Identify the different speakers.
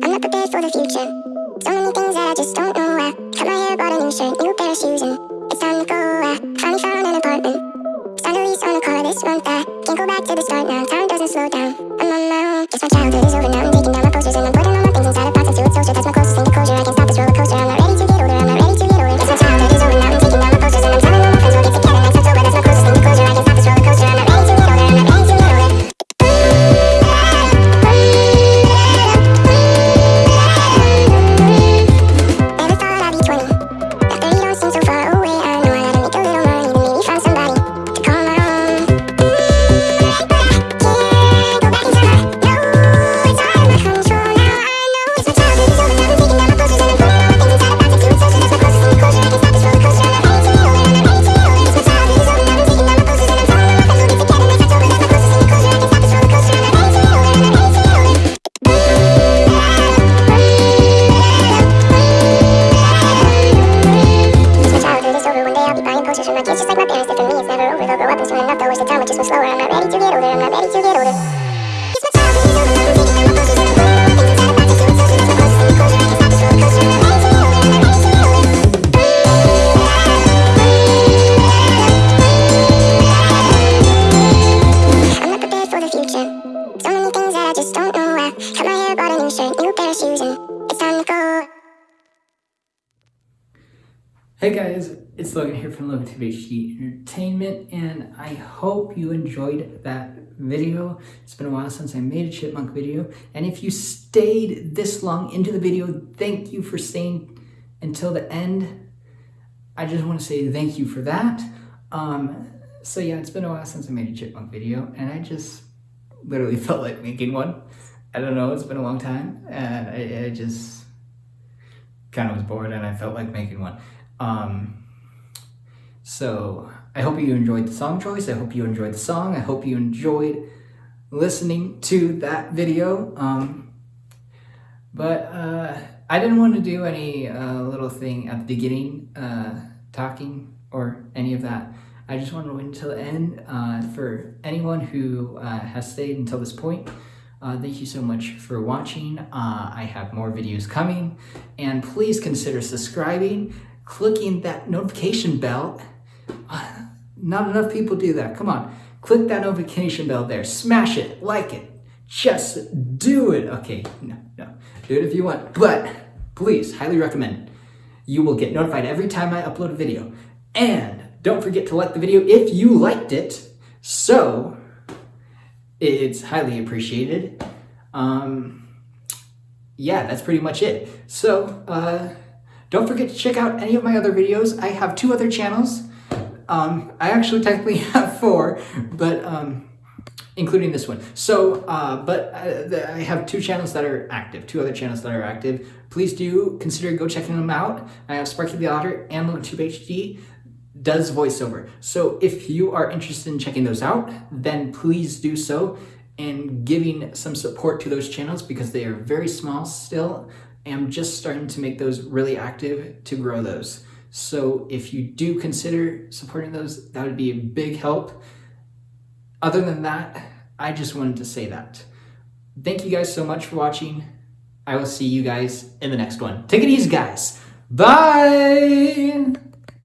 Speaker 1: I'm not prepared for the future. So many things that I just don't know. I cut my hair, bought a new shirt, new pair of shoes, and it's time to go. I finally found an apartment. Signed a lease on a car this month. I can't go back to the start now. Time doesn't slow down. Posters for my kids, just like my parents did for me. It's never over. They'll grow up and soon enough they'll wish the time just move slower. I'm not ready to get older. I'm not ready to get older. It's my. Now I'm I'm to. I'm to. I'm not prepared for the future. So many things that I just don't know. I cut my hair, bought a new shirt, new pair of shoes, and it's time to go.
Speaker 2: Hey guys, it's Logan here from Logan HD Entertainment, and I hope you enjoyed that video. It's been a while since I made a chipmunk video, and if you stayed this long into the video, thank you for staying until the end. I just want to say thank you for that. Um, so yeah, it's been a while since I made a chipmunk video, and I just literally felt like making one. I don't know, it's been a long time, and I, I just kind of was bored, and I felt like making one. Um, so I hope you enjoyed the song choice. I hope you enjoyed the song. I hope you enjoyed listening to that video. Um, but uh, I didn't want to do any uh, little thing at the beginning, uh, talking or any of that. I just wanted to wait until the end. Uh, for anyone who uh, has stayed until this point, uh, thank you so much for watching. I have more videos coming, and please consider subscribing, clicking that notification bell. Uh, Not enough people do that. Come on, click that notification bell there. Smash it, like it. Just do it. Okay, no, no. Do it if you want, but please, highly recommend. You will get notified every time I upload a video. And don't forget to like the video if you liked it. So, it's highly appreciated. Um, yeah, that's pretty much it. So, uh, don't forget to check out any of my other videos. I have two other channels. Um, I actually technically have four, but um, including this one. So, uh, but uh, the, I have two channels that are active, two other channels that are active. Please do consider go checking them out. I have Sparky the Otter and LoganTube HD does voiceover. So if you are interested in checking those out, then please do so and giving some support to those channels because they are very small still. I'm just starting to make those really active to grow those. So if you do consider supporting those, that would be a big help. Other than that, I just wanted to say that. Thank you guys so much for watching. I will see you guys in the next one. Take it easy, guys. Bye!